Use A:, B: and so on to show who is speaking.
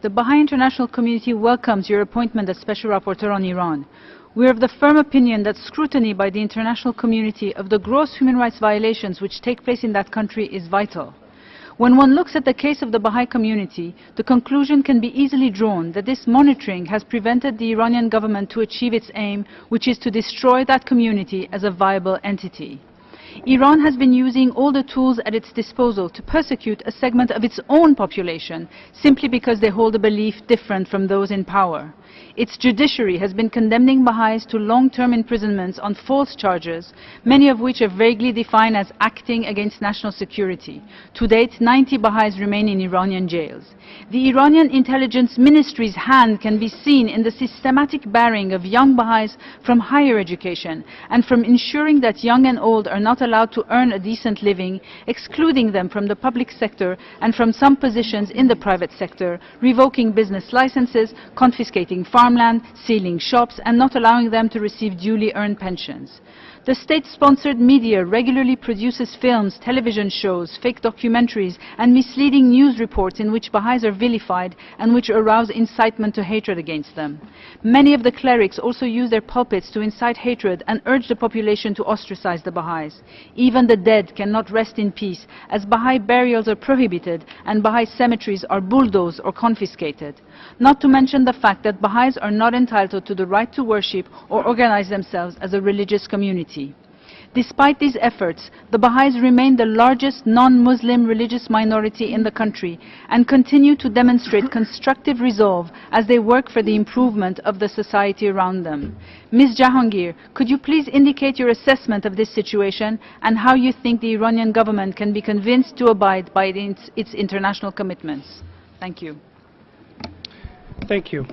A: The Baha'i international community welcomes your appointment as Special Rapporteur on Iran. We are of the firm opinion that scrutiny by the international community of the gross human rights violations which take place in that country is vital. When one looks at the case of the Baha'i community, the conclusion can be easily drawn that this monitoring has prevented the Iranian government to achieve its aim, which is to destroy that community as a viable entity. Iran has been using all the tools at its disposal to persecute a segment of its own population simply because they hold a belief different from those in power. Its judiciary has been condemning Baha'is to long-term imprisonments on false charges, many of which are vaguely defined as acting against national security. To date, 90 Baha'is remain in Iranian jails. The Iranian intelligence ministry's hand can be seen in the systematic barring of young Baha'is from higher education and from ensuring that young and old are not allowed to earn a decent living, excluding them from the public sector and from some positions in the private sector, revoking business licenses, confiscating farmland, sealing shops, and not allowing them to receive duly earned pensions. The state-sponsored media regularly produces films, television shows, fake documentaries, and misleading news reports in which Baha'is are vilified and which arouse incitement to hatred against them. Many of the clerics also use their pulpits to incite hatred and urge the population to ostracize the Baha'is. Even the dead cannot rest in peace, as Baha'i burials are prohibited and Baha'i cemeteries are bulldozed or confiscated. Not to mention the fact that Baha'is are not entitled to the right to worship or organize themselves as a religious community. Despite these efforts, the Baha'is remain the largest non-Muslim religious minority in the country and continue to demonstrate constructive resolve as they work for the improvement of the society around them. Ms. Jahangir, could you please indicate your assessment of this situation and how you think the Iranian government can be convinced to abide by its, international commitments? Thank you.
B: Thank you.